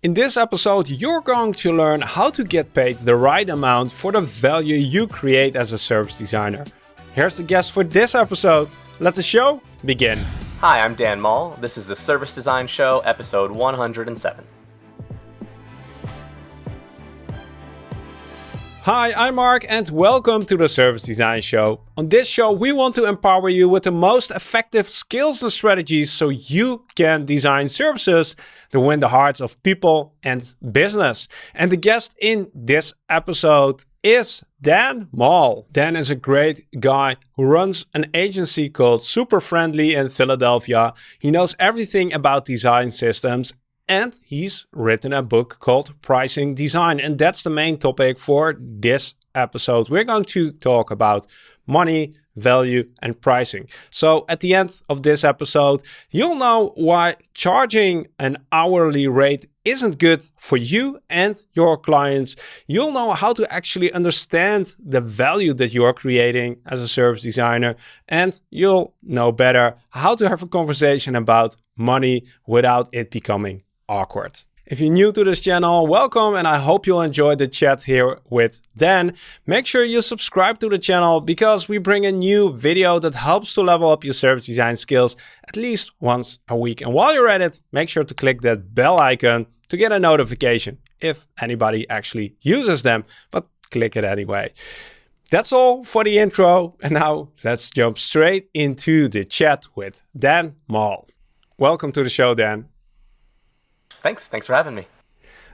In this episode, you're going to learn how to get paid the right amount for the value you create as a service designer. Here's the guest for this episode. Let the show begin. Hi, I'm Dan Mall. This is the Service Design Show, episode 107. Hi, I'm Marc and welcome to the Service Design Show. On this show, we want to empower you with the most effective skills and strategies so you can design services to win the hearts of people and business. And the guest in this episode is Dan Mall. Dan is a great guy who runs an agency called Super Friendly in Philadelphia. He knows everything about design systems and he's written a book called Pricing Design. And that's the main topic for this episode. We're going to talk about money, value, and pricing. So at the end of this episode, you'll know why charging an hourly rate isn't good for you and your clients. You'll know how to actually understand the value that you are creating as a service designer. And you'll know better how to have a conversation about money without it becoming awkward. If you're new to this channel, welcome and I hope you'll enjoy the chat here with Dan. Make sure you subscribe to the channel because we bring a new video that helps to level up your service design skills at least once a week. And while you're at it, make sure to click that bell icon to get a notification if anybody actually uses them, but click it anyway. That's all for the intro. And now let's jump straight into the chat with Dan Mall. Welcome to the show, Dan. Thanks. Thanks for having me.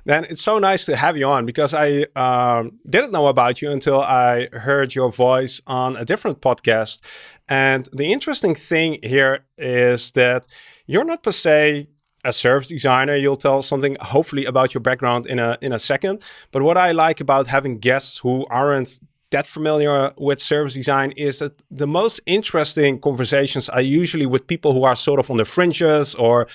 Dan, it's so nice to have you on because I um, didn't know about you until I heard your voice on a different podcast. And the interesting thing here is that you're not per se a service designer. You'll tell something hopefully about your background in a in a second. But what I like about having guests who aren't that familiar with service design is that the most interesting conversations are usually with people who are sort of on the fringes or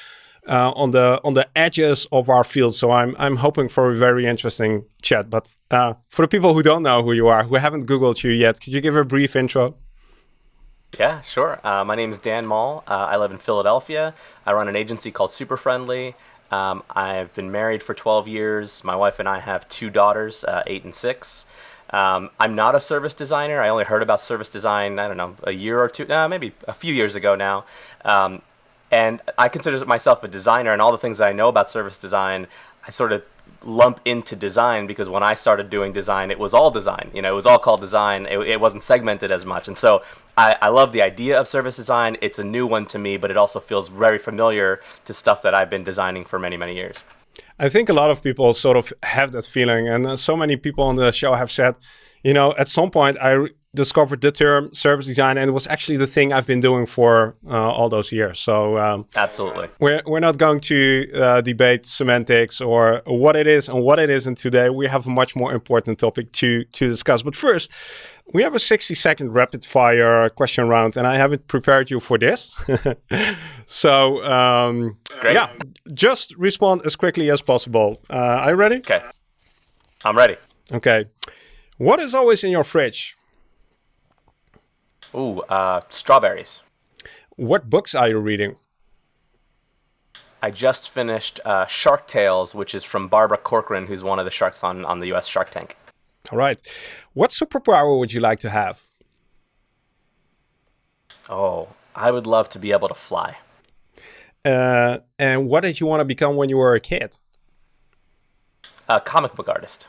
uh, on the on the edges of our field. So I'm I'm hoping for a very interesting chat. But uh, for the people who don't know who you are, who haven't Googled you yet, could you give a brief intro? Yeah, sure. Uh, my name is Dan Mall. Uh, I live in Philadelphia. I run an agency called Super Friendly. Um, I've been married for 12 years. My wife and I have two daughters, uh, eight and six. Um, I'm not a service designer. I only heard about service design, I don't know, a year or two, uh, maybe a few years ago now. Um, and I consider myself a designer, and all the things that I know about service design, I sort of lump into design because when I started doing design, it was all design. You know, it was all called design. It, it wasn't segmented as much, and so I, I love the idea of service design. It's a new one to me, but it also feels very familiar to stuff that I've been designing for many, many years. I think a lot of people sort of have that feeling, and uh, so many people on the show have said, you know, at some point I discovered the term service design and it was actually the thing I've been doing for uh, all those years. So um, absolutely, we're we're not going to uh, debate semantics or what it is and what it isn't today. We have a much more important topic to to discuss. But first, we have a 60 second rapid fire question round, and I haven't prepared you for this. so um, yeah, just respond as quickly as possible. Uh, are you ready? Okay, I'm ready. Okay. What is always in your fridge? Ooh, uh, strawberries. What books are you reading? I just finished uh, Shark Tales, which is from Barbara Corcoran, who's one of the sharks on, on the US Shark Tank. All right. What superpower would you like to have? Oh, I would love to be able to fly. Uh, and what did you want to become when you were a kid? A comic book artist.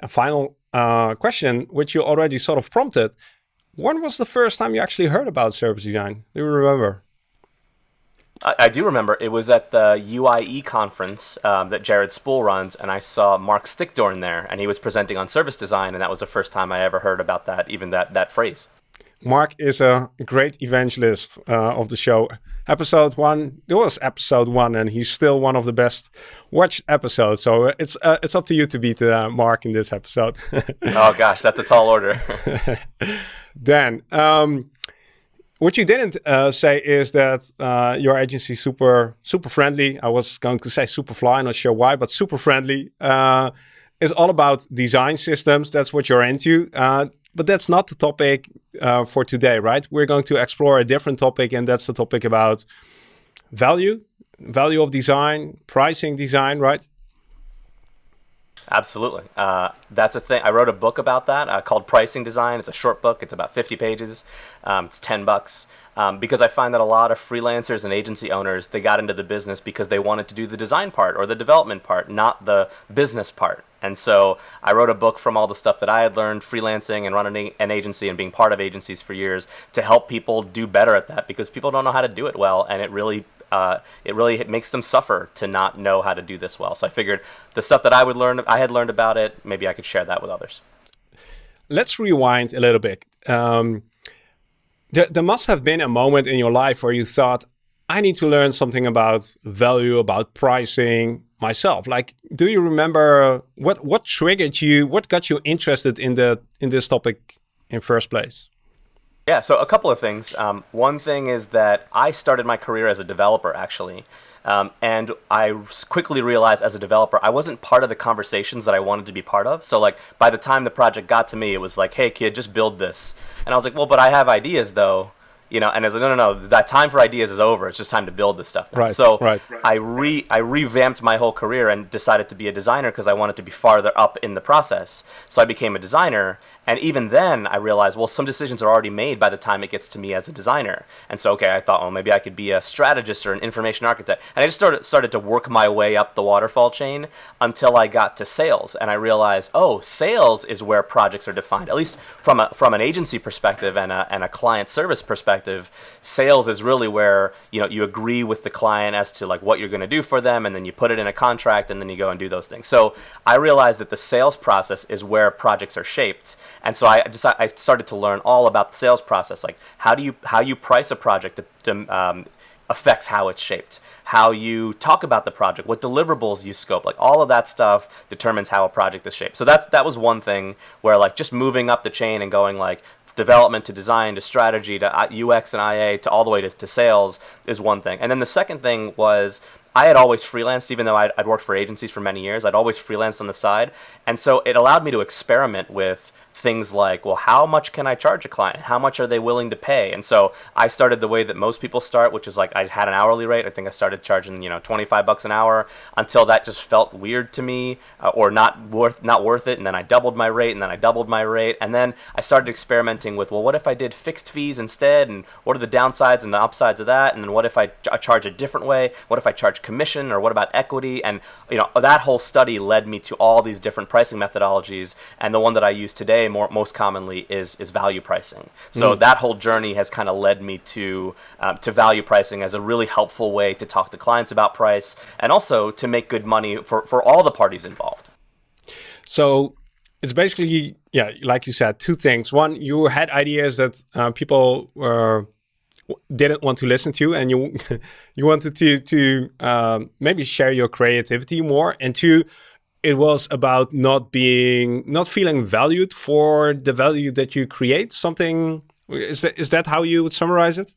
A final uh, question, which you already sort of prompted. When was the first time you actually heard about service design? Do you remember? I, I do remember. It was at the UIE conference um, that Jared Spool runs, and I saw Marc Stickdorn there, and he was presenting on service design, and that was the first time I ever heard about that, even that, that phrase. Marc is a great evangelist uh, of the show. Episode one, it was episode one, and he's still one of the best watched episodes. So it's uh, it's up to you to beat uh, Marc in this episode. oh gosh, that's a tall order. Dan, um, what you didn't uh, say is that uh, your agency super super friendly. I was going to say super fly, not sure why, but super friendly. is all about design systems. That's what you're into but that's not the topic uh, for today, right? We're going to explore a different topic, and that's the topic about value, value of design, pricing design, right? Absolutely. Uh, that's a thing. I wrote a book about that uh, called Pricing Design. It's a short book. It's about 50 pages. Um, it's 10 bucks. Um, because I find that a lot of freelancers and agency owners they got into the business because they wanted to do the design part or the development part, not the business part. And so I wrote a book from all the stuff that I had learned freelancing and running an agency and being part of agencies for years to help people do better at that because people don't know how to do it well, and it really uh, it really makes them suffer to not know how to do this well. So I figured the stuff that I would learn, I had learned about it, maybe I could share that with others. Let's rewind a little bit. Um, there, there must have been a moment in your life where you thought, I need to learn something about value, about pricing myself. Like, do you remember what what triggered you? What got you interested in the in this topic in first place? Yeah, so a couple of things. Um, one thing is that I started my career as a developer, actually. Um, and I quickly realized as a developer, I wasn't part of the conversations that I wanted to be part of. So, like, by the time the project got to me, it was like, hey, kid, just build this. And I was like, well, but I have ideas, though you know, and I was like, no, no, no, that time for ideas is over. It's just time to build this stuff. Now. Right. So right. I re I revamped my whole career and decided to be a designer because I wanted to be farther up in the process. So I became a designer, and even then I realized, well, some decisions are already made by the time it gets to me as a designer. And so okay, I thought, well, maybe I could be a strategist or an information architect, and I just started started to work my way up the waterfall chain until I got to sales, and I realized, oh, sales is where projects are defined, at least from a from an agency perspective and a and a client service perspective perspective, sales is really where you know you agree with the client as to like what you're going to do for them, and then you put it in a contract, and then you go and do those things. So I realized that the sales process is where projects are shaped, and so I just I started to learn all about the sales process, like how do you how you price a project to, to um, affects how it's shaped. How you talk about the project, what deliverables you scope, like all of that stuff determines how a project is shaped. So that's that was one thing where like just moving up the chain and going like development to design to strategy to uh, UX and IA to all the way to, to sales is one thing. And then the second thing was I had always freelanced, even though I'd, I'd, worked for agencies for many years. I'd always freelanced on the side. And so it allowed me to experiment with things like, well, how much can I charge a client? How much are they willing to pay? And so I started the way that most people start, which is like I had an hourly rate. I think I started charging, you know, 25 bucks an hour until that just felt weird to me uh, or not worth not worth it. And then I doubled my rate and then I doubled my rate. And then I started experimenting with, well, what if I did fixed fees instead? And what are the downsides and the upsides of that? And then what if I, I charge a different way? What if I charge commission or what about equity? And, you know, that whole study led me to all these different pricing methodologies. And the one that I use today today more, most commonly is is value pricing. So mm. that whole journey has kind of led me to um, to value pricing as a really helpful way to talk to clients about price and also to make good money for for all the parties involved. So it's basically yeah, like you said, two things. One, you had ideas that uh, people were didn't want to listen to and you you wanted to to um, maybe share your creativity more and two it was about not being not feeling valued for the value that you create something is that is that how you would summarize it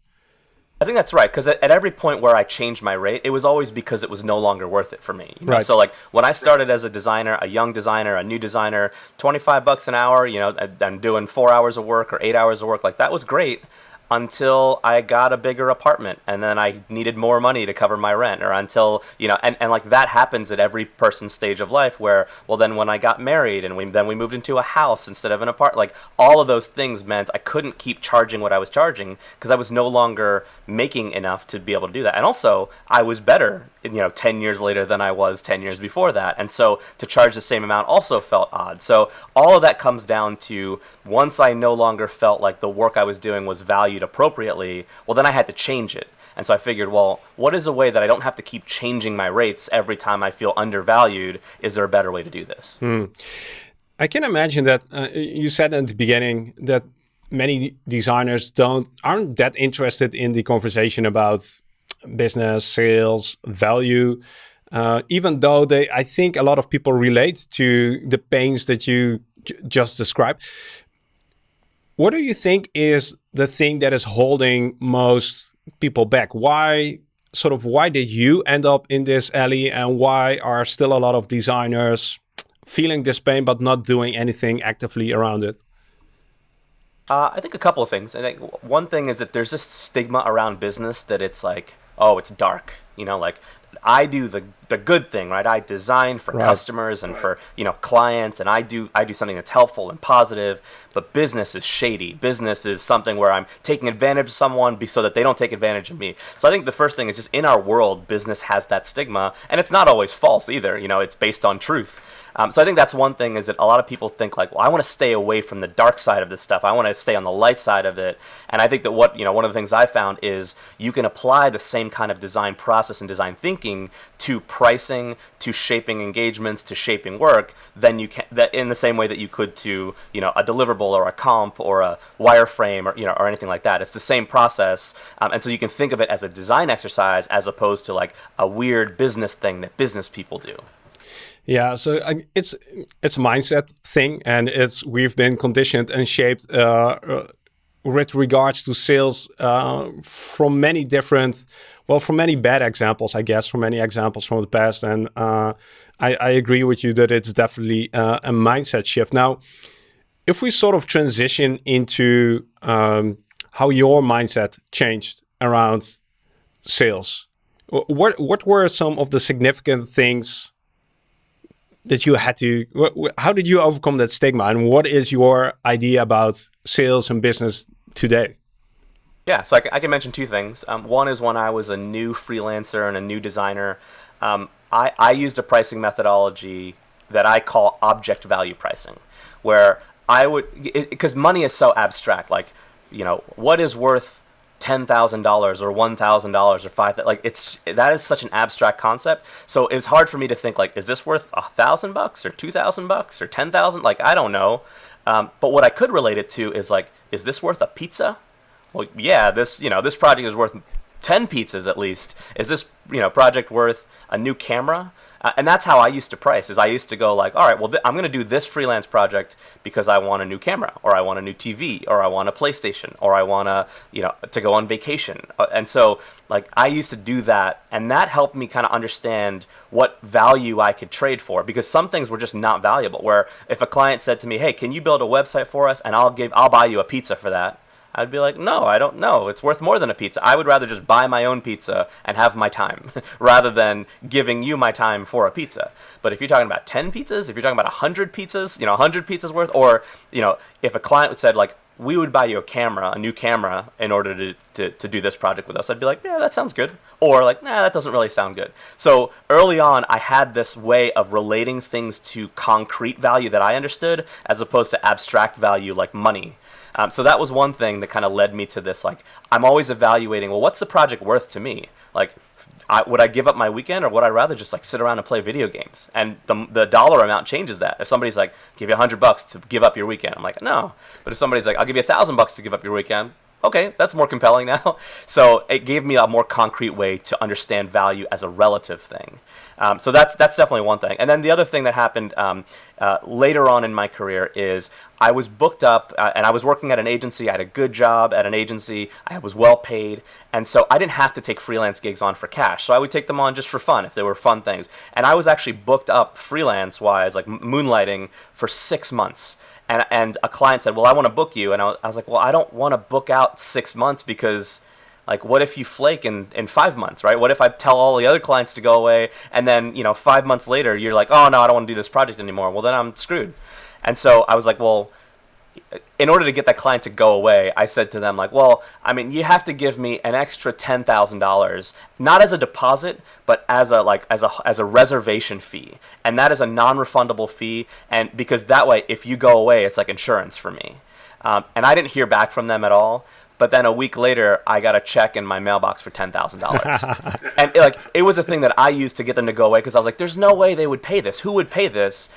I think that's right because at, every point where I changed my rate, it was always because it was no longer worth it for me. You know? Right. So like when I started as a designer, a young designer, a new designer, twenty five bucks an hour, you know, I'm doing four hours of work or eight hours of work, like that was great until I got a bigger apartment and then I needed more money to cover my rent or until, you know, and, and like that happens at every person's stage of life where, well, then when I got married and we, then we moved into a house instead of an apartment, like all of those things meant I couldn't keep charging what I was charging because I was no longer making enough to be able to do that. And also I was better, you know, 10 years later than I was 10 years before that. And so to charge the same amount also felt odd. So all of that comes down to once I no longer felt like the work I was doing was valued appropriately, well, then I had to change it. And so I figured, well, what is a way that I don't have to keep changing my rates every time I feel undervalued? Is there a better way to do this? Mm. I can imagine that uh, you said at the beginning that many designers don't aren't that interested in the conversation about business, sales, value. Uh, even though they, I think a lot of people relate to the pains that you just described. What do you think is the thing that is holding most people back? Why sort of why did you end up in this alley and why are still a lot of designers feeling this pain but not doing anything actively around it? Uh, I think a couple of things. I think one thing is that there's this stigma around business that it's like, oh, it's dark. You know, like I do the the good thing, right? I design for right. customers and right. for you know clients, and I do I do something that's helpful and positive. But business is shady. Business is something where I'm taking advantage of someone so that they don't take advantage of me. So I think the first thing is just in our world, business has that stigma, and it's not always false either. You know, it's based on truth. Um, so I think that's one thing is that a lot of people think like, well, I want to stay away from the dark side of this stuff. I want to stay on the light side of it. And I think that what you know, one of the things I found is you can apply the same kind of design process and design thinking to pricing, to shaping engagements, to shaping work. Then you can that in the same way that you could to you know a deliverable or a comp or a wireframe or you know or anything like that. It's the same process, um, and so you can think of it as a design exercise as opposed to like a weird business thing that business people do. Yeah, so uh, it's it's a mindset thing, and it's we've been conditioned and shaped uh, uh, with regards to sales uh, from many different, well, from many bad examples, I guess, from many examples from the past, and uh, I, I, agree with you that it's definitely uh, a mindset shift. Now, if we sort of transition into um, how your mindset changed around sales, what what were some of the significant things? That you had to how did you overcome that stigma? And what is your idea about sales and business today? Yeah so i I can mention two things. Um, one is when i was a new freelancer and a new designer um, I, I used a pricing methodology that i call object value pricing where i would because money is so abstract like you know what is worth ten thousand dollars or one thousand dollars or five like it's that is such an abstract concept. So it's hard for me to think like is this worth a thousand bucks or two thousand bucks or ten thousand? Like i don't know. Um, but what i could relate it to is like is this worth a pizza? Well yeah this you know this project is worth 10 pizzas at least. Is this you know project worth a new camera and that's how I used to price. Is I used to go like, all right, well, th- I'm going to do this freelance project because I want a new camera, or I want a new TV, or I want a PlayStation, or I want to, you know, to go on vacation. Uh, and so, like, I used to do that, and that helped me kind of understand what value I could trade for because some things were just not valuable. Where if a client said to me, "Hey, can you build a website for us, and I'll give, I'll buy you a pizza for that," I'd be like, no, I don't know. It's worth more than a pizza. I would rather just buy my own pizza and have my time rather than giving you my time for a pizza. But if you're talking about 10 pizzas, if you're talking about 100 pizzas, you know, 100 pizzas worth, or, you know, if a client said, like, we would buy you a camera, a new camera, in order to, to, to do this project with us. I'd be like, yeah, that sounds good. Or like, nah, that doesn't really sound good. So early on, I had this way of relating things to concrete value that I understood as opposed to abstract value like money. Um, so that was one thing that kind of led me to this. Like, I'm always evaluating. Well, what's the project worth to me? Like, I, would I give up my weekend, or would I rather just like sit around and play video games? And the the dollar amount changes that. If somebody's like, give you hundred bucks to give up your weekend, I'm like, no. But if somebody's like, I'll give you a thousand bucks to give up your weekend, okay, that's more compelling now. So it gave me a more concrete way to understand value as a relative thing. Um, so that's that's definitely one thing. And then the other thing that happened um, uh, later on in my career is I was booked up uh, and I was working at an agency. I had a good job at an agency. I was well paid, and so I didn't have to take freelance gigs on for cash. So I would take them on just for fun if they were fun things. And I was actually booked up freelance wise, like moonlighting, for six months and and a client said, "Well, I want to book you," and I was, I was like, "Well, I don't want to book out six months because like what if you flake in, in five months right? What if i tell all the other clients to go away and then you know five months later you're like oh no i don't want to do this project anymore. Well then i'm screwed. And so i was like well in order to get that client to go away, I said to them like, well, I mean, you have to give me an extra ten thousand dollars, not as a deposit, but as a like as a as a reservation fee, and that is a non-refundable fee, and because that way, if you go away, it's like insurance for me. Um, and I didn't hear back from them at all. But then a week later, I got a check in my mailbox for ten thousand dollars, and it, like it was a thing that I used to get them to go away because I was like, "There's no way they would pay this. Who would pay this?"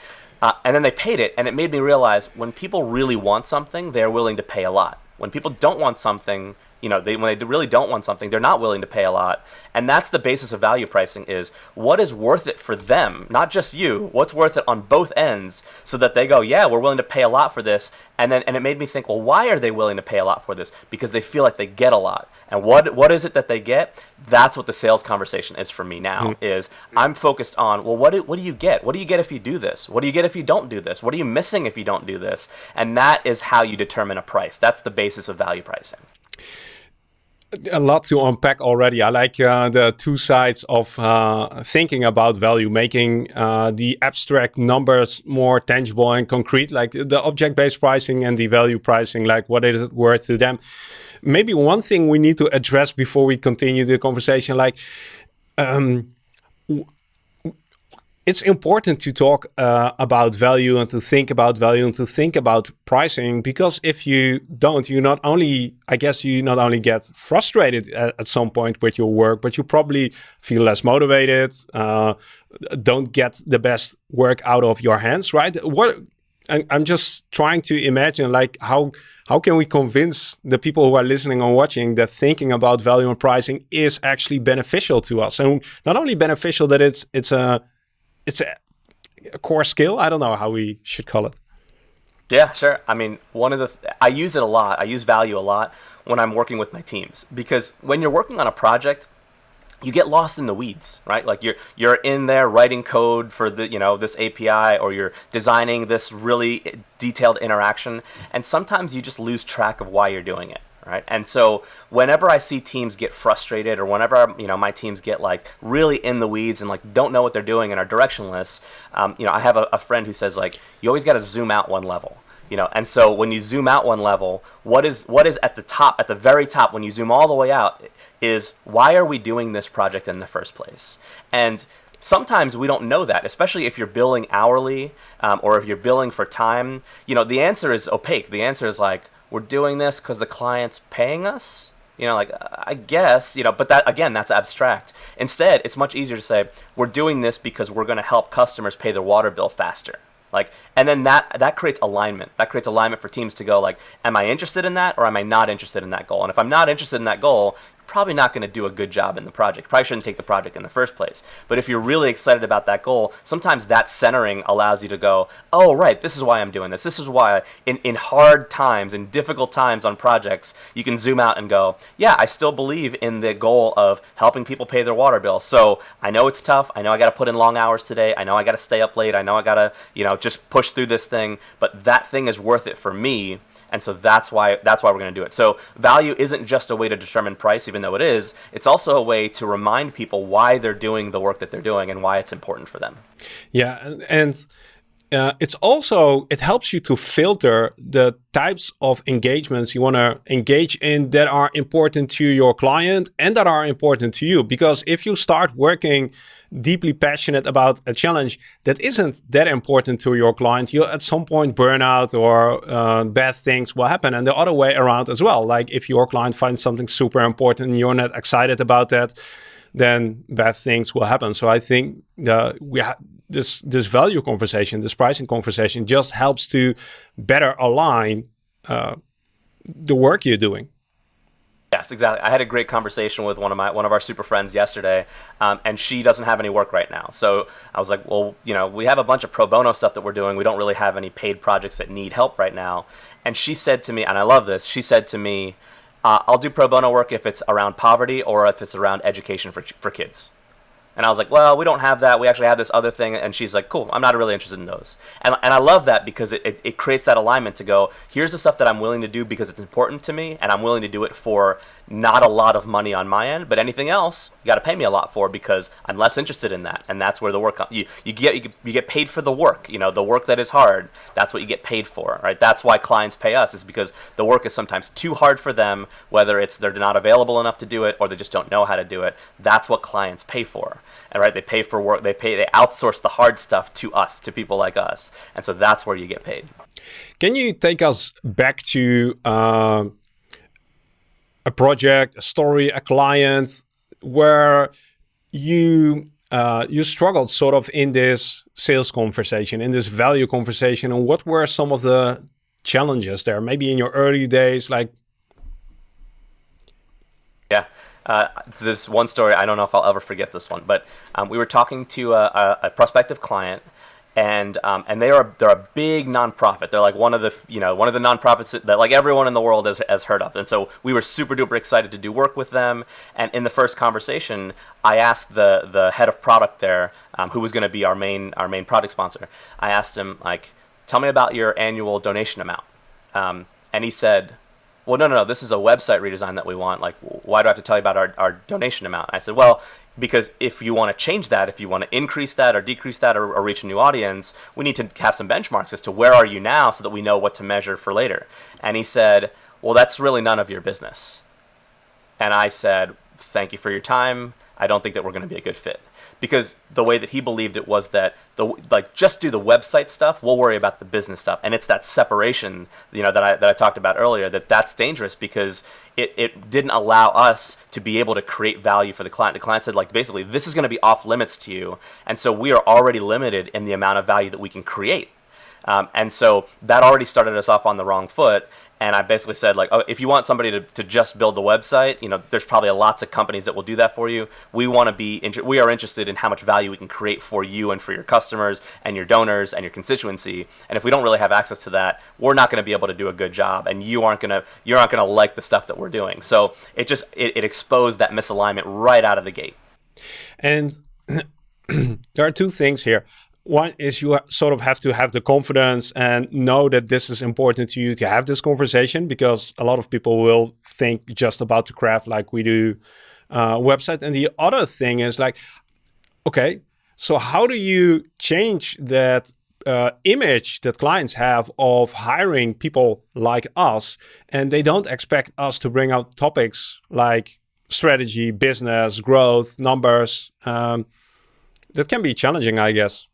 Uh, and then they paid it, and it made me realize when people really want something, they're willing to pay a lot. When people don't want something, you know, they, when they really don't want something, they're not willing to pay a lot. And that's the basis of value pricing is what is worth it for them, not just you, what's worth it on both ends so that they go, yeah, we're willing to pay a lot for this. And then, and it made me think, well, why are they willing to pay a lot for this? Because they feel like they get a lot. And what, what is it that they get? That's what the sales conversation is for me now mm-hmm. is I'm focused on, well, what do, what do you get? What do you get if you do this? What do you get if you don't do this? What are you missing if you don't do this? And that is how you determine a price. That's the basis of value pricing. A lot to unpack already. I like uh, the two sides of uh, thinking about value, making uh, the abstract numbers more tangible and concrete, like the object-based pricing and the value pricing, like what is it worth to them. Maybe one thing we need to address before we continue the conversation, like um, it's important to talk uh, about value and to think about value and to think about pricing because if you don't, you not only, I guess, you not only get frustrated at, at some point with your work, but you probably feel less motivated, uh, don't get the best work out of your hands, right? What I'm just trying to imagine, like how how can we convince the people who are listening or watching that thinking about value and pricing is actually beneficial to us, and not only beneficial that it's it's a it's a, a core skill. I don't know how we should call it. Yeah, sure. I mean, one of the th- I use it a lot. I use value a lot when I'm working with my teams because when you're working on a project, you get lost in the weeds, right? Like you're you're in there writing code for the you know this API or you're designing this really detailed interaction, and sometimes you just lose track of why you're doing it right? And so whenever I see teams get frustrated or whenever you know my teams get like really in the weeds and like don't know what they're doing and are directionless, um, you know, I have a, a friend who says like you always got to zoom out one level. You know, and so when you zoom out one level, what is what is at the top, at the very top, when you zoom all the way out, is why are we doing this project in the first place? And sometimes we don't know that, especially if you're billing hourly um, or if you're billing for time. You know, the answer is opaque. The answer is like, we're doing this because the client's paying us? You know like i guess you know but that again that's abstract. Instead it's much easier to say we're doing this because we're going to help customers pay their water bill faster. Like and then that that creates alignment. That creates alignment for teams to go like am i interested in that or am i not interested in that goal? And if i'm not interested in that goal probably not going to do a good job in the project. Probably shouldn't take the project in the first place. But if you're really excited about that goal, sometimes that centering allows you to go, oh, right, this is why I'm doing this. This is why in, in hard times, in difficult times on projects, you can zoom out and go, yeah, I still believe in the goal of helping people pay their water bill. So I know it's tough. I know I got to put in long hours today. I know I got to stay up late. I know I got to, you know, just push through this thing. But that thing is worth it for me and so that's why that's why we're going to do it. So value isn't just a way to determine price, even though it is. It's also a way to remind people why they're doing the work that they're doing and why it's important for them. Yeah, and. Uh, it's also it helps you to filter the types of engagements you want to engage in that are important to your client and that are important to you because if you start working deeply passionate about a challenge that isn't that important to your client, you'll at some point burn out or uh, bad things will happen. And the other way around as well. Like if your client finds something super important and you're not excited about that, then bad things will happen. So I think the, we this this value conversation, this pricing conversation, just helps to better align uh, the work you're doing. Yes, exactly. I had a great conversation with one of my one of our super friends yesterday, um, and she doesn't have any work right now. So I was like, well, you know, we have a bunch of pro bono stuff that we're doing. We don't really have any paid projects that need help right now. And she said to me, and I love this. She said to me, uh, "I'll do pro bono work if it's around poverty or if it's around education for for kids." And I was like, well, we don't have that. We actually have this other thing. And she's like, cool, I'm not really interested in those. And, and I love that because it, it, it creates that alignment to go, here's the stuff that I'm willing to do because it's important to me. And I'm willing to do it for not a lot of money on my end. But anything else, you got to pay me a lot for because I'm less interested in that. And that's where the work, you, you, get, you, you get paid for the work, you know, the work that is hard. That's what you get paid for, right? That's why clients pay us is because the work is sometimes too hard for them, whether it's they're not available enough to do it or they just don't know how to do it. That's what clients pay for and right they pay for work they pay they outsource the hard stuff to us to people like us. And so that's where you get paid. Can you take us back to uh, a project a story a client where you uh, you struggled sort of in this sales conversation in this value conversation? And what were some of the challenges there maybe in your early days like yeah uh, this one story, I don't know if I'll ever forget this one, but um, we were talking to a, a, a prospective client, and um, and they are they're a big nonprofit. They're like one of the you know one of the nonprofits that like everyone in the world has, has heard of. And so we were super duper excited to do work with them. And in the first conversation, I asked the the head of product there, um, who was going to be our main our main product sponsor. I asked him like, tell me about your annual donation amount, um, and he said well, no, no, no, this is a website redesign that we want. Like, why do I have to tell you about our, our donation amount? I said, well, because if you want to change that, if you want to increase that or decrease that or, or, reach a new audience, we need to have some benchmarks as to where are you now so that we know what to measure for later. And he said, well, that's really none of your business. And I said, thank you for your time. I don't think that we're going to be a good fit because the way that he believed it was that the like just do the website stuff we'll worry about the business stuff. And it's that separation you know that I, that I talked about earlier that that's dangerous because it, it didn't allow us to be able to create value for the client. The client said like basically this is going to be off limits to you. And so we are already limited in the amount of value that we can create um, and so that already started us off on the wrong foot and I basically said like, oh, if you want somebody to, to just build the website, you know, there's probably lots of companies that will do that for you. We want to be, we are interested in how much value we can create for you and for your customers and your donors and your constituency. And if we don't really have access to that, we're not going to be able to do a good job, and you aren't going to, you aren't going to like the stuff that we're doing. So it just, it, it exposed that misalignment right out of the gate. And there are two things here one is you sort of have to have the confidence and know that this is important to you to have this conversation because a lot of people will think just about the craft like we do uh, website. And the other thing is like, okay, so how do you change that uh, image that clients have of hiring people like us and they don't expect us to bring out topics like strategy, business, growth, numbers. Um, that can be challenging, I guess.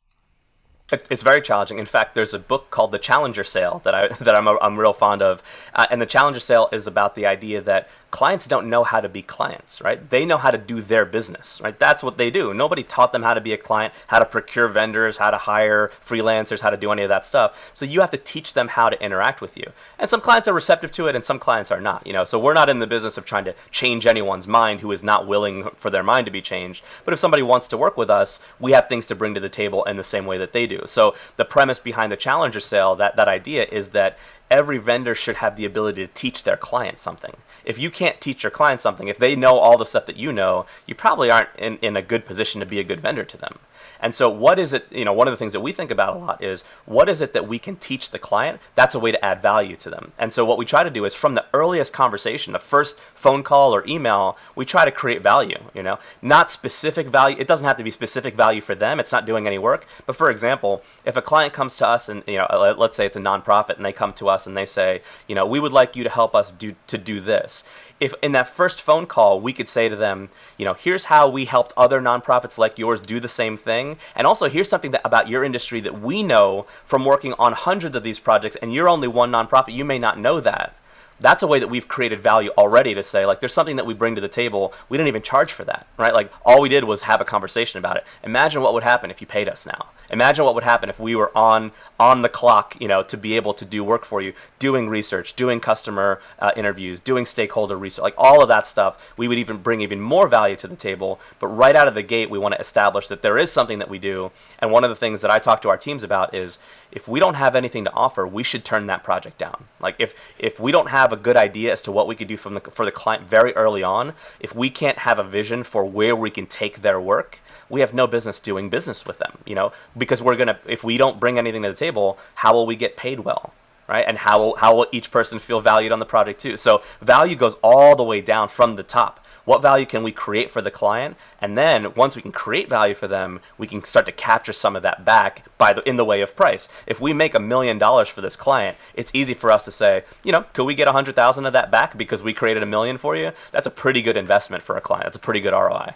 It's very challenging. In fact, there's a book called The Challenger Sale that I that I'm a, I'm real fond of, uh, and the Challenger Sale is about the idea that clients don't know how to be clients, right? They know how to do their business, right? That's what they do. Nobody taught them how to be a client, how to procure vendors, how to hire freelancers, how to do any of that stuff. So you have to teach them how to interact with you. And some clients are receptive to it and some clients are not, you know. So we're not in the business of trying to change anyone's mind who is not willing for their mind to be changed. But if somebody wants to work with us, we have things to bring to the table in the same way that they do. So the premise behind the Challenger sale, that that idea is that every vendor should have the ability to teach their client something. If you can't teach your client something, if they know all the stuff that you know, you probably aren't in, in a good position to be a good vendor to them. And so what is it, you know, one of the things that we think about a lot is what is it that we can teach the client? That's a way to add value to them. And so what we try to do is from the earliest conversation, the first phone call or email, we try to create value, you know, not specific value. It doesn't have to be specific value for them. It's not doing any work. But for example, if a client comes to us and, you know, uh, let's say it's a nonprofit and they come to us and they say, you know, we would like you to help us do to do this. If in that first phone call we could say to them, you know, here's how we helped other nonprofits like yours do the same thing, and also here's something that, about your industry that we know from working on hundreds of these projects, and you're only one nonprofit, you may not know that that's a way that we've created value already to say like there's something that we bring to the table. We didn't even charge for that right? Like all we did was have a conversation about it. Imagine what would happen if you paid us now. Imagine what would happen if we were on on the clock you know to be able to do work for you doing research doing customer uh, interviews doing stakeholder research like all of that stuff. We would even bring even more value to the table. But right out of the gate we want to establish that there is something that we do. And one of the things that i talk to our teams about is if we don't have anything to offer we should turn that project down. Like if if we don't have have a good idea as to what we could do from the, for the client very early on, if we can't have a vision for where we can take their work, we have no business doing business with them, you know, because we're going to, if we don't bring anything to the table, how will we get paid well? Right, and how will, how will each person feel valued on the project too? So value goes all the way down from the top what value can we create for the client? And then once we can create value for them, we can start to capture some of that back by the, in the way of price. If we make a million dollars for this client, it's easy for us to say, you know, could we get a hundred thousand of that back because we created a million for you? That's a pretty good investment for a client. That's a pretty good ROI.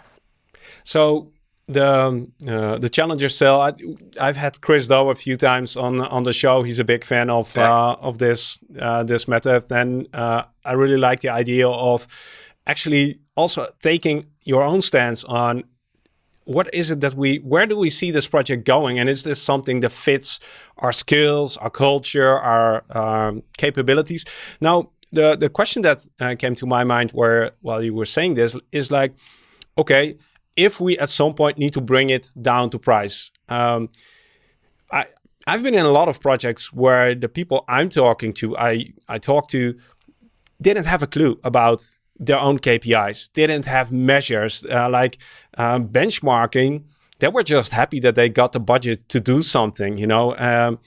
So the um, uh, the challenger sale. I, have had Chris Do a few times on on the show. He's a big fan of uh, of this uh, this method, and uh, I really like the idea of actually also taking your own stance on what is it that we where do we see this project going? And is this something that fits our skills our culture our um, capabilities? Now the the question that uh, came to my mind where while you were saying this is like okay if we at some point need to bring it down to price um, i i've been in a lot of projects where the people i'm talking to i i talk to didn't have a clue about their own KPIs, didn't have measures uh, like um, benchmarking. They were just happy that they got the budget to do something, you know. Um,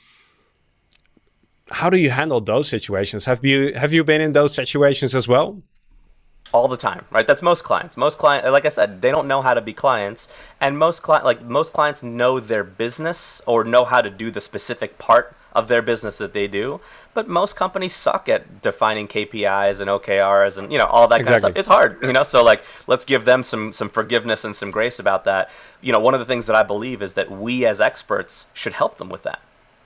how do you handle those situations? Have you have you been in those situations as well? all the time, right? That's most clients. Most client, like I said, they don't know how to be clients, and most client, like most clients, know their business or know how to do the specific part of their business that they do. But most companies suck at defining KPIs and OKRs and you know all that exactly. kind of stuff. It's hard, you know. So like, let's give them some some forgiveness and some grace about that. You know, one of the things that I believe is that we as experts should help them with that.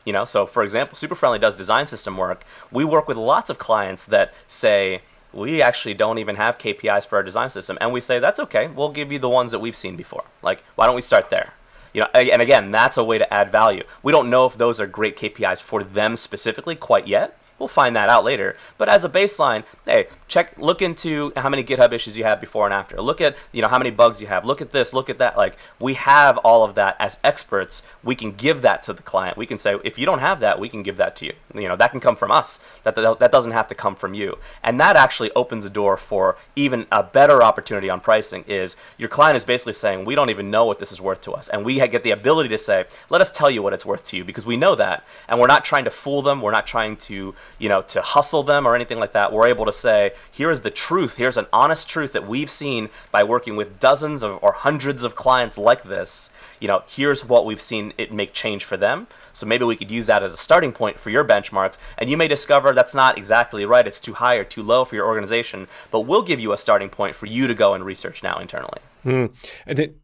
You know, so for example, Super Friendly does design system work. We work with lots of clients that say we actually don't even have KPIs for our design system. And we say, that's okay. We'll give you the ones that we've seen before. Like, why don't we start there? You know, and again, that's a way to add value. We don't know if those are great KPIs for them specifically quite yet. We'll find that out later. But as a baseline, hey, check look into how many GitHub issues you have before and after. Look at, you know, how many bugs you have. Look at this, look at that. Like we have all of that as experts. We can give that to the client. We can say if you don't have that, we can give that to you. You know, that can come from us. That that doesn't have to come from you. And that actually opens the door for even a better opportunity on pricing is your client is basically saying, "We don't even know what this is worth to us." And we get the ability to say, "Let us tell you what it's worth to you because we know that." And we're not trying to fool them. We're not trying to, you know, to hustle them or anything like that. We're able to say, here is the truth. Here's an honest truth that we've seen by working with dozens of, or hundreds of clients like this. You know, here's what we've seen it make change for them. So maybe we could use that as a starting point for your benchmarks. And you may discover that's not exactly right. It's too high or too low for your organization. But we'll give you a starting point for you to go and research now internally. Mm.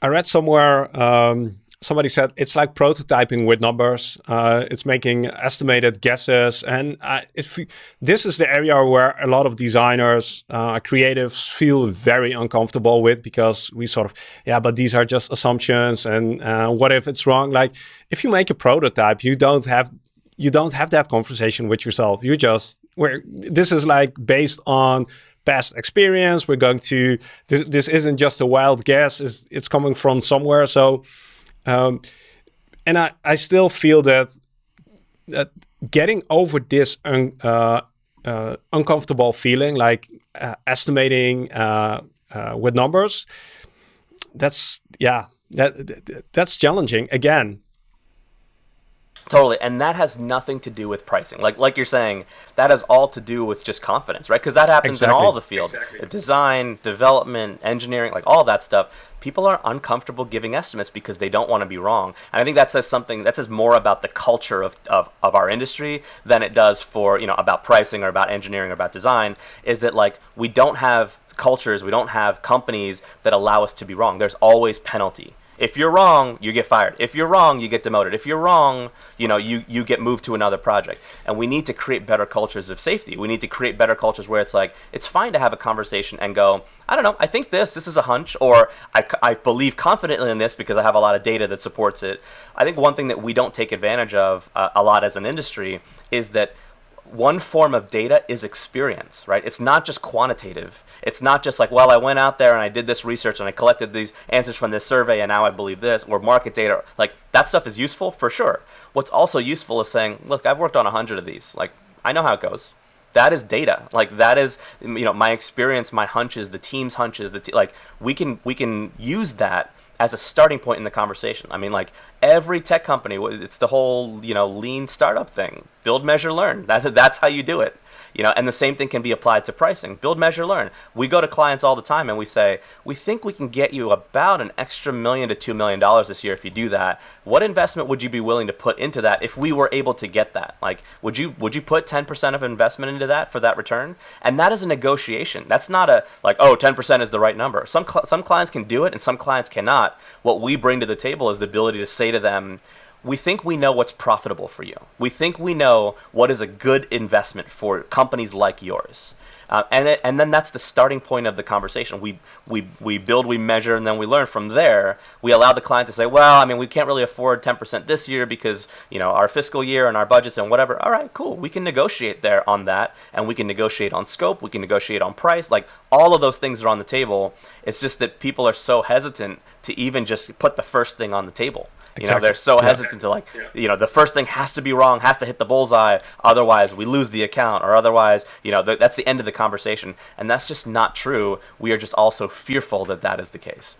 I read somewhere um, somebody said it's like prototyping with numbers. Uh, it's making estimated guesses, and uh, if this is the area where a lot of designers, uh, creatives feel very uncomfortable with because we sort of, yeah, but these are just assumptions, and uh, what if it's wrong? Like if you make a prototype, you don't have you don't have that conversation with yourself. You just where this is like based on past experience. We're going to this. This isn't just a wild guess. It's, it's coming from somewhere. So um, and I, I still feel that that getting over this un, uh, uh, uncomfortable feeling, like uh, estimating uh, uh, with numbers, that's yeah, that, that that's challenging again. Totally, and that has nothing to do with pricing. Like like you're saying, that has all to do with just confidence, right? Because that happens exactly. in all the fields: exactly. design, development, engineering, like all that stuff. People are uncomfortable giving estimates because they don't want to be wrong. And I think that says something. That says more about the culture of, of, of our industry than it does for you know about pricing or about engineering or about design. Is that like we don't have cultures, we don't have companies that allow us to be wrong. There's always penalty if you're wrong, you get fired. If you're wrong, you get demoted. If you're wrong, you know, you, you get moved to another project. And we need to create better cultures of safety. We need to create better cultures where it's like, it's fine to have a conversation and go, I don't know, I think this, this is a hunch, or I, I believe confidently in this because I have a lot of data that supports it. I think one thing that we don't take advantage of uh, a lot as an industry is that one form of data is experience, right? It's not just quantitative. It's not just like, well, I went out there and I did this research and I collected these answers from this survey and now I believe this, or market data. Like, that stuff is useful for sure. What's also useful is saying, look, I've worked on a hundred of these. Like, I know how it goes. That is data. Like that is, you know, my experience, my hunches, the team's hunches. The like we can we can use that as a starting point in the conversation. I mean, like every tech company, it's the whole you know lean startup thing. Build, measure, learn. That, that's how you do it you know and the same thing can be applied to pricing. Build measure learn. We go to clients all the time and we say we think we can get you about an extra million to two million dollars this year if you do that. What investment would you be willing to put into that if we were able to get that? Like would you would you put 10% of investment into that for that return? And that is a negotiation. That's not a like oh 10% is the right number. Some cl- some clients can do it and some clients cannot. What we bring to the table is the ability to say to them we think we know what's profitable for you. We think we know what is a good investment for companies like yours. Uh, and, it, and then that's the starting point of the conversation. We, we, we build, we measure, and then we learn from there. We allow the client to say, well, I mean, we can't really afford 10% this year because, you know, our fiscal year and our budgets and whatever. All right, cool. We can negotiate there on that, and we can negotiate on scope. We can negotiate on price. Like, all of those things are on the table. It's just that people are so hesitant to even just put the first thing on the table You know, they're so hesitant to like, you know, the first thing has to be wrong, has to hit the bullseye, otherwise we lose the account, or otherwise, you know, th- that's the end of the conversation, and that's just not true. We are just also fearful that that is the case.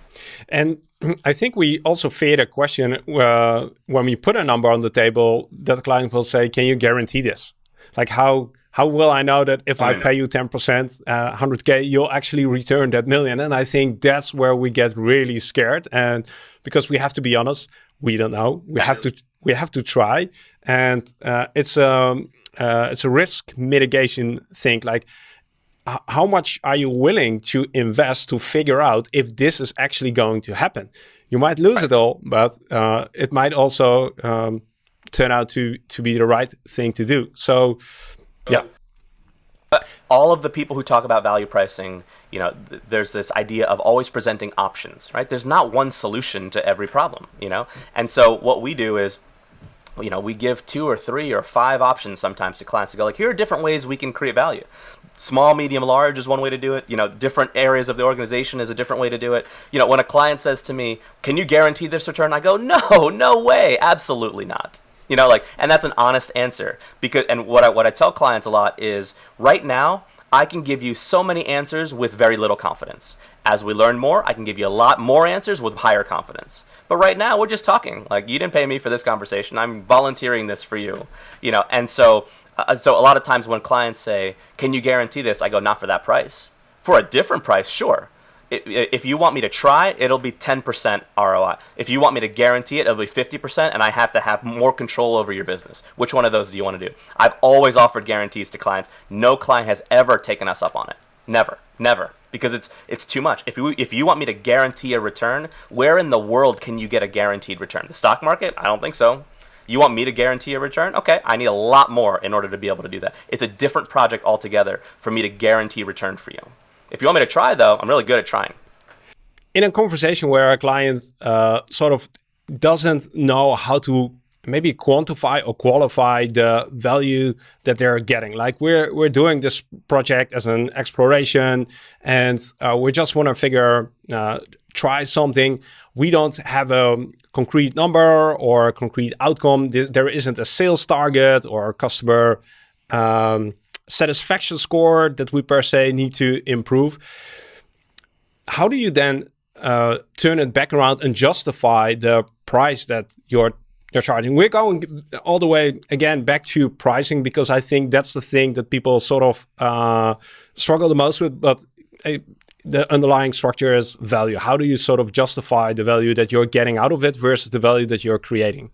And I think we also fear a question uh, when we put a number on the table that the client will say, "Can you guarantee this?" Like how how will I know that if I, I pay you 10%, uh, 100K, you'll actually return that million? And I think that's where we get really scared. And because we have to be honest, we don't know. We have to we have to try, and uh, it's a um, uh, it's a risk mitigation thing. Like, how much are you willing to invest to figure out if this is actually going to happen? You might lose right. it all, but uh, it might also um, turn out to to be the right thing to do. So, yeah. All of the people who talk about value pricing, you know, th- there's this idea of always presenting options, right? There's not one solution to every problem, you know? And so what we do is, you know, we give two or three or five options sometimes to clients to go like, here are different ways we can create value. Small, medium, large is one way to do it. You know, different areas of the organization is a different way to do it. You know, when a client says to me, can you guarantee this return? I go, no, no way, absolutely not. You know, like, and that's an honest answer because, and what I what I tell clients a lot is, right now, I can give you so many answers with very little confidence. As we learn more, I can give you a lot more answers with higher confidence. But right now, we're just talking. Like, you didn't pay me for this conversation. I'm volunteering this for you. You know, and so, uh, so a lot of times when clients say, "Can you guarantee this?" I go, "Not for that price. For a different price, sure." If you want me to try, it'll be 10% ROI. If you want me to guarantee it, it'll be 50%, and I have to have more control over your business. Which one of those do you want to do? I've always offered guarantees to clients. No client has ever taken us up on it. Never, never, because it's it's too much. If you if you want me to guarantee a return, where in the world can you get a guaranteed return? The stock market? I don't think so. You want me to guarantee a return? Okay, I need a lot more in order to be able to do that. It's a different project altogether for me to guarantee return for you. If you want me to try, though, I'm really good at trying. In a conversation where a client uh, sort of doesn't know how to maybe quantify or qualify the value that they're getting. Like we're we're doing this project as an exploration, and uh, we just want to figure uh, try something. We don't have a concrete number or a concrete outcome. There isn't a sales target or a customer um, satisfaction score that we per se need to improve. How do you then uh, turn it back around and justify the price that you're you're charging? We're going all the way again back to pricing because I think that's the thing that people sort of uh, struggle the most with. But uh, the underlying structure is value. How do you sort of justify the value that you're getting out of it versus the value that you're creating?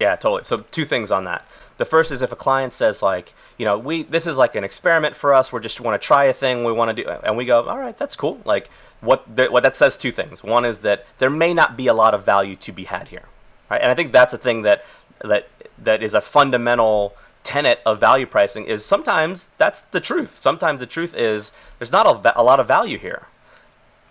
Yeah, totally. So two things on that. The first is if a client says like, you know, we this is like an experiment for us. We just want to try a thing. We want to do, and we go, all right, that's cool. Like what the, what that says two things. One is that there may not be a lot of value to be had here, right? And I think that's a thing that that that is a fundamental tenet of value pricing is sometimes that's the truth. Sometimes the truth is there's not a, a lot of value here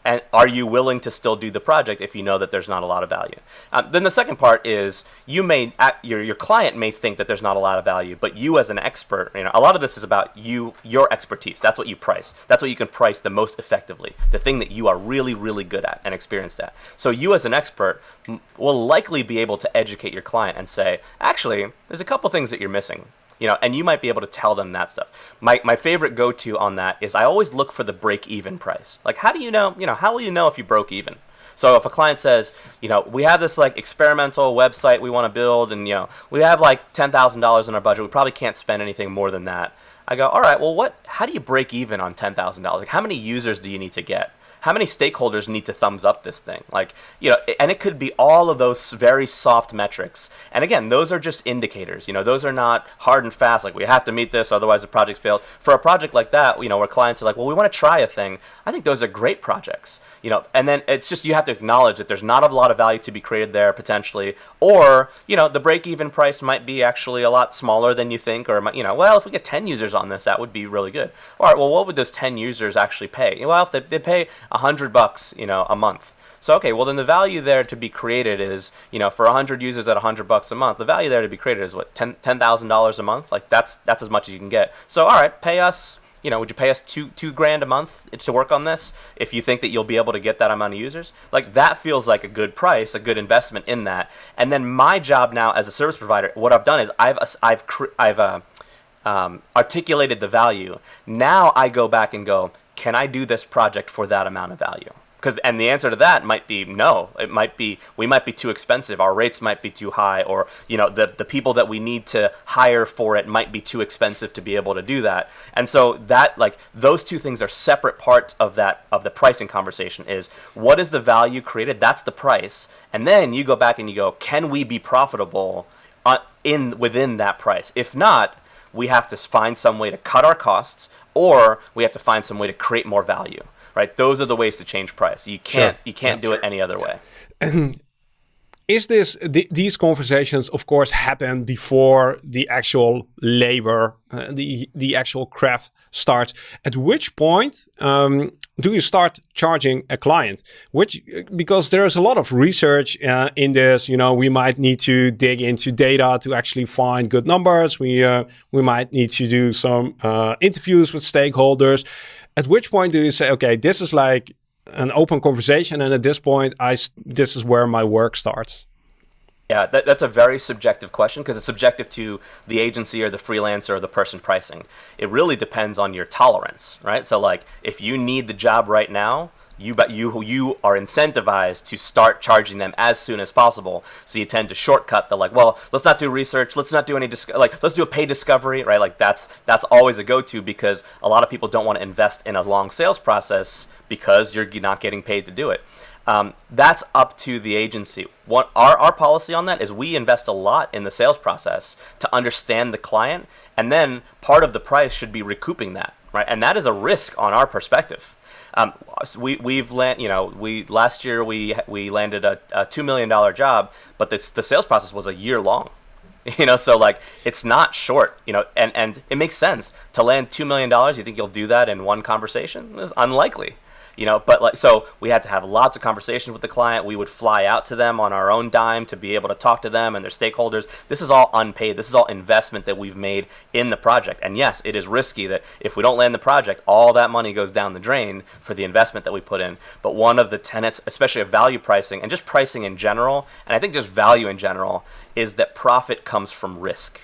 and are you willing to still do the project if you know that there's not a lot of value? Um, then the second part is you may your, your client may think that there's not a lot of value but you as an expert you know a lot of this is about you your expertise. That's what you price. That's what you can price the most effectively the thing that you are really really good at and experienced at. So you as an expert will likely be able to educate your client and say actually there's a couple things that you're missing you know, and you might be able to tell them that stuff. My, my favorite go-to on that is I always look for the break-even price. Like, how do you know, you know, how will you know if you broke even? So if a client says, you know, we have this like experimental website we want to build, and you know, we have like ten thousand dollars in our budget, we probably can't spend anything more than that. I go, all right, well, what? How do you break even on ten thousand dollars? Like, how many users do you need to get? How many stakeholders need to thumbs up this thing? Like, you know, and it could be all of those very soft metrics. And again, those are just indicators. You know, those are not hard and fast. Like we have to meet this, otherwise the project failed. For a project like that, you know, where clients are like, well, we want to try a thing. I think those are great projects. You know, and then it's just you have to acknowledge that there's not a lot of value to be created there potentially, or you know, the break-even price might be actually a lot smaller than you think, or you know, well, if we get 10 users on this, that would be really good. All right, well, what would those 10 users actually pay? Well, if they, they pay a hundred bucks, you know, a month. So okay, well then the value there to be created is, you know, for 100 users at 100 bucks a month, the value there to be created is what ten ten thousand dollars a month. Like that's that's as much as you can get. So all right, pay us you know, would you pay us two two grand a month to work on this if you think that you'll be able to get that amount of users? Like that feels like a good price, a good investment in that. And then my job now as a service provider, what I've done is I've I've I've uh, um, articulated the value. Now I go back and go, can I do this project for that amount of value? because and the answer to that might be no. It might be we might be too expensive. Our rates might be too high or you know the the people that we need to hire for it might be too expensive to be able to do that. And so that like those two things are separate parts of that of the pricing conversation is what is the value created? That's the price. And then you go back and you go can we be profitable in within that price? If not we have to find some way to cut our costs or we have to find some way to create more value right? Those are the ways to change price. You can't sure. you can't yeah, do sure. it any other way. And is this th these conversations of course happen before the actual labor uh, the the actual craft starts at which point um, do you start charging a client? Which because there's a lot of research uh, in this you know we might need to dig into data to actually find good numbers. We uh, we might need to do some uh, interviews with stakeholders. At which point do you say, okay, this is like an open conversation, and at this point, I this is where my work starts? Yeah, that, that's a very subjective question because it's subjective to the agency or the freelancer or the person pricing. It really depends on your tolerance, right? So, like, if you need the job right now, you but you you are incentivized to start charging them as soon as possible. So you tend to shortcut the like, well, let's not do research, let's not do any like let's do a paid discovery, right? Like that's that's always a go-to because a lot of people don't want to invest in a long sales process because you're not getting paid to do it. Um, that's up to the agency. What our, our policy on that is we invest a lot in the sales process to understand the client, and then part of the price should be recouping that, right? And that is a risk on our perspective. Um, we we've land, you know, we last year we we landed a, a two million dollar job, but this, the sales process was a year long. You know, so like it's not short. You know, and and it makes sense to land two million dollars. You think you'll do that in one conversation? Is unlikely you know but like so we had to have lots of conversations with the client. We would fly out to them on our own dime to be able to talk to them and their stakeholders. This is all unpaid. This is all investment that we've made in the project. And yes it is risky that if we don't land the project all that money goes down the drain for the investment that we put in. But one of the tenets especially of value pricing and just pricing in general and i think just value in general is that profit comes from risk.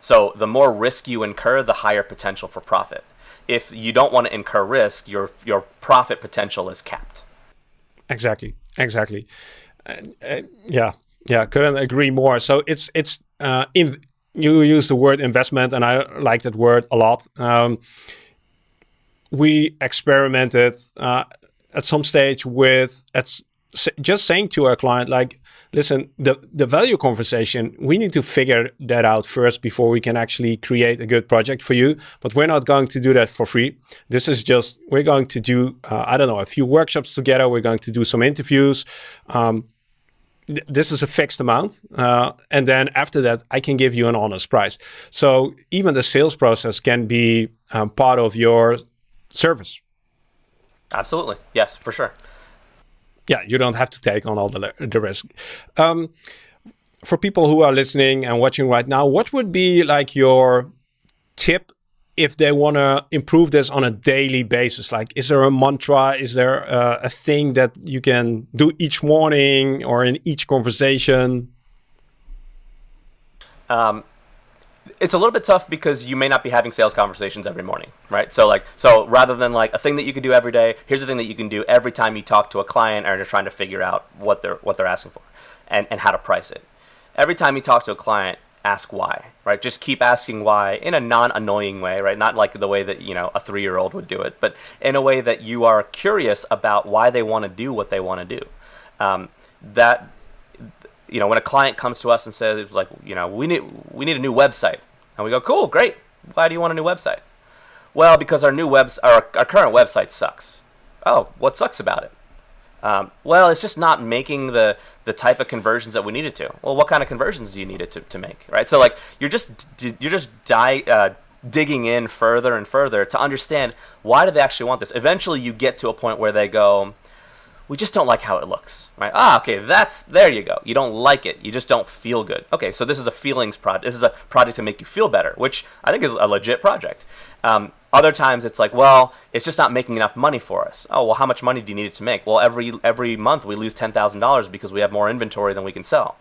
So the more risk you incur the higher potential for profit if you don't want to incur risk, your your profit potential is capped. Exactly, exactly. Uh, uh, yeah, yeah, couldn't agree more. So it's it's uh, in, you use the word investment, and I like that word a lot. Um, we experimented uh, at some stage with at just saying to our client like listen, the, the value conversation, we need to figure that out first before we can actually create a good project for you. But we're not going to do that for free. This is just, we're going to do, uh, I don't know, a few workshops together. We're going to do some interviews. Um, th this is a fixed amount. Uh, and then after that, I can give you an honest price. So even the sales process can be um, part of your service. Absolutely. Yes, for sure yeah, you don't have to take on all the, the risk. Um, for people who are listening and watching right now, what would be like your tip if they want to improve this on a daily basis? Like, is there a mantra? Is there uh, a thing that you can do each morning or in each conversation? Um, it's a little bit tough because you may not be having sales conversations every morning, right? So like, so rather than like a thing that you can do every day, here's a thing that you can do every time you talk to a client or you're trying to figure out what they're what they're asking for, and and how to price it. Every time you talk to a client, ask why, right? Just keep asking why in a non-annoying way, right? Not like the way that you know a three-year-old would do it, but in a way that you are curious about why they want to do what they want to do. Um, that you know, when a client comes to us and says, like, you know, we need we need a new website, and we go, cool, great. Why do you want a new website? Well, because our new webs our, our current website sucks. Oh, what sucks about it? Um, well, it's just not making the the type of conversions that we needed to. Well, what kind of conversions do you need it to, to make, right? So like you're just you're just die, uh, digging in further and further to understand why do they actually want this. Eventually, you get to a point where they go, we just don't like how it looks, right? Ah, okay, that's there you go. You don't like it. You just don't feel good. Okay, so this is a feelings project. This is a project to make you feel better, which I think is a legit project. Um, other times it's like, well, it's just not making enough money for us. Oh, well, how much money do you need it to make? Well, every every month we lose ten thousand dollars because we have more inventory than we can sell.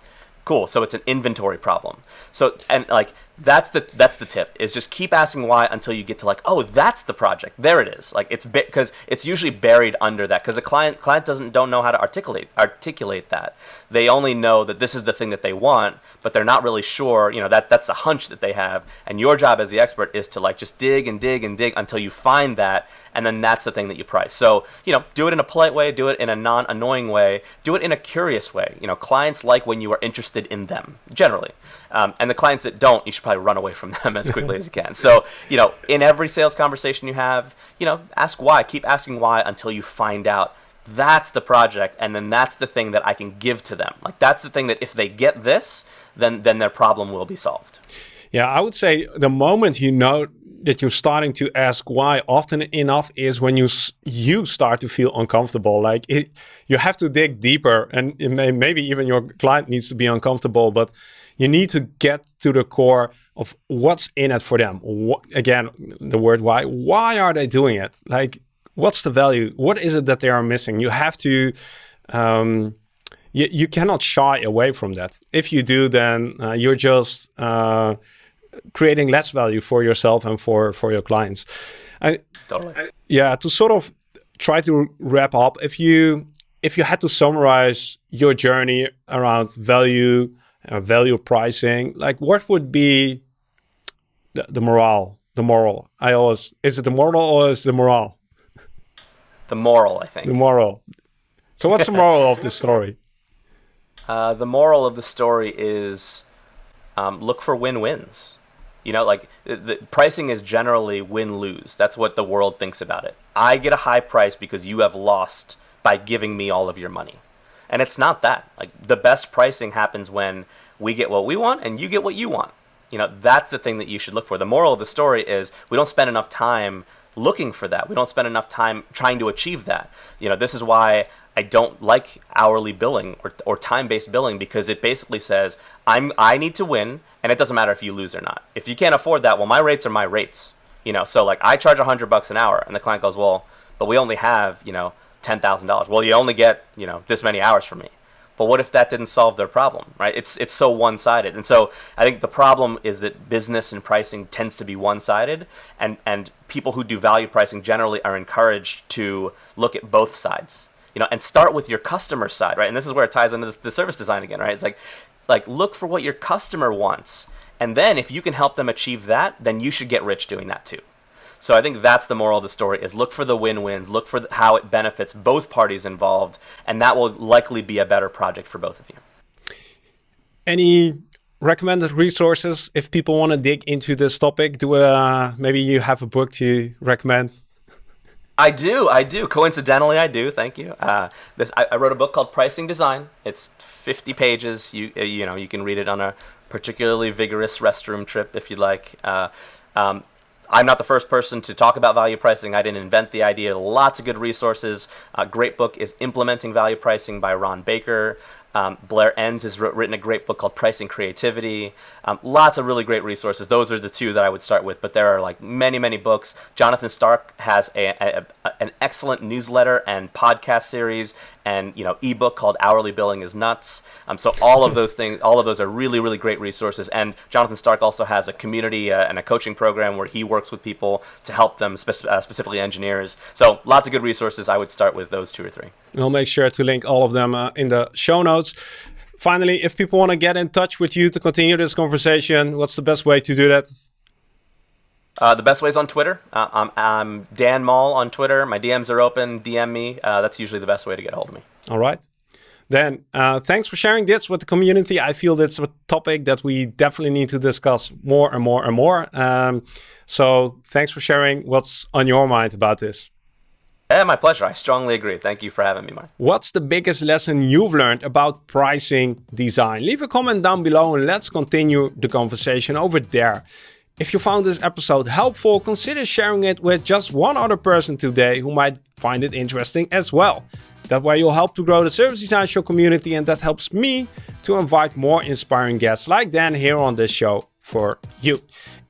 Cool. So it's an inventory problem. So and like that's the that's the tip is just keep asking why until you get to like oh that's the project. There it is. Like it's because it's usually buried under that because the client client doesn't don't know how to articulate articulate that. They only know that this is the thing that they want but they're not really sure you know that that's the hunch that they have. And your job as the expert is to like just dig and dig and dig until you find that and then that's the thing that you price. So you know do it in a polite way do it in a non annoying way do it in a curious way. You know clients like when you are interested in them generally. Um, and the clients that don't you should probably run away from them as quickly as you can. So, you know, in every sales conversation you have, you know, ask why. Keep asking why until you find out that's the project and then that's the thing that I can give to them. Like that's the thing that if they get this, then then their problem will be solved. Yeah, I would say the moment you know that you're starting to ask why often enough is when you you start to feel uncomfortable like it, you have to dig deeper and may, maybe even your client needs to be uncomfortable but you need to get to the core of what's in it for them. What, again, the word why. Why are they doing it? Like, what's the value? What is it that they are missing? You have to. Um, you, you cannot shy away from that. If you do, then uh, you're just uh, creating less value for yourself and for for your clients. I, totally. I, yeah, to sort of try to wrap up, if you if you had to summarize your journey around value, uh, value pricing, like what would be the, the morale, the moral? I always, is it the moral or is the morale? The moral, I think. The moral. So what's the moral of this story? Uh, the moral of the story is um, look for win-wins. You know, like the, pricing is generally win-lose. That's what the world thinks about it. I get a high price because you have lost by giving me all of your money. And it's not that. Like the best pricing happens when we get what we want and you get what you want. You know, that's the thing that you should look for. The moral of the story is we don't spend enough time looking for that. We don't spend enough time trying to achieve that. You know, this is why I don't like hourly billing or, or time-based billing because it basically says I'm I need to win and it doesn't matter if you lose or not. If you can't afford that, well my rates are my rates. You know, so like I charge 100 bucks an hour and the client goes, "Well, but we only have, you know, $10,000. Well, you only get, you know, this many hours from me. But what if that didn't solve their problem, right? It's it's so one-sided. And so I think the problem is that business and pricing tends to be one-sided and and people who do value pricing generally are encouraged to look at both sides. You know, and start with your customer side, right? And this is where it ties into the, the service design again, right? It's like like look for what your customer wants. And then if you can help them achieve that, then you should get rich doing that too. So I think that's the moral of the story is look for the win-wins, look for how it benefits both parties involved, and that will likely be a better project for both of you. Any recommended resources if people want to dig into this topic? Do uh, maybe you have a book to recommend? I do, I do. Coincidentally, I do. Thank you. Uh, this I, I, wrote a book called Pricing Design. It's 50 pages. You uh, you know you can read it on a particularly vigorous restroom trip if you like. Uh, um, I'm not the first person to talk about value pricing. I didn't invent the idea. Lots of good resources. A great book is Implementing Value Pricing by Ron Baker. Um, Blair Enns has written a great book called Pricing Creativity. Um, lots of really great resources. Those are the two that I would start with, but there are like many, many books. Jonathan Stark has a, a, a, an excellent newsletter and podcast series and you know ebook called Hourly Billing is Nuts. Um, so all of those things, all of those are really, really great resources. And Jonathan Stark also has a community uh, and a coaching program where he works with people to help them, spe uh, specifically engineers. So lots of good resources. I would start with those two or three. We'll make sure to link all of them uh, in the show notes. Finally, if people want to get in touch with you to continue this conversation, what's the best way to do that? Uh, the best way is on Twitter. Uh, I'm, I'm, Dan Mall on Twitter. My DMs are open. DM me. Uh, that's usually the best way to get a hold of me. All right. Then, uh, thanks for sharing this with the community. I feel that's a topic that we definitely need to discuss more and more and more. Um, so, thanks for sharing what's on your mind about this. Yeah, my pleasure. I strongly agree. Thank you for having me, Marc. What's the biggest lesson you've learned about pricing design? Leave a comment down below and let's continue the conversation over there. If you found this episode helpful, consider sharing it with just one other person today who might find it interesting as well. That way you'll help to grow the Service Design Show community and that helps me to invite more inspiring guests like Dan here on this show for you.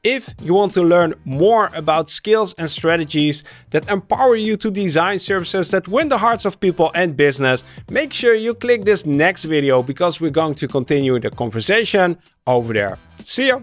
If you want to learn more about skills and strategies that empower you to design services that win the hearts of people and business, make sure you click this next video because we're going to continue the conversation over there. See ya!